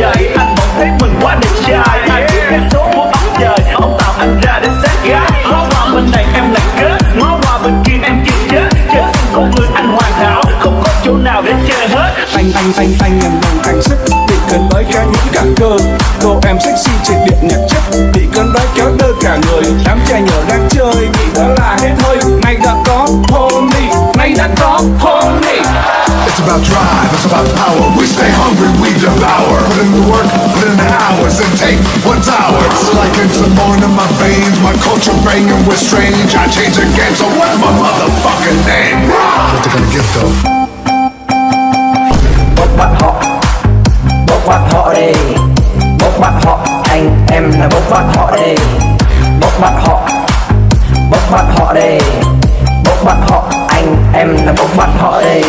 dời anh vẫn thấy mình quá đẹp trai. Ai biết cái số của ông trời ông tạo anh ra để xét gái ngó qua bên này em là kết ngó qua bên kia em chưa chết trên xung con người anh hoàn hảo không có chỗ nào để chơi hết. Anh anh anh anh em đồng cảnh sức bị cần mới cho những cả cơ. Cô em sexy trên điện nhạc chất bị cơn đói kéo đơ cả người. Đám trai nhỏ đang chơi bị đó là hết thôi. nay đã có honey nay đã có honey It's about drive, it's about power, we stay hungry. Put in the hours and take what's ours Like it's a in my veins. My culture banging with strange. I change the game, so what's my motherfucking name? What they gonna get though? Bốc bát họ Bốc bát họ đi Bốc bát họ Anh em là bốc bát họ đi Bốc bát họ Bốc bát họ đi Bốc bát họ Anh em là bốc bát họ đi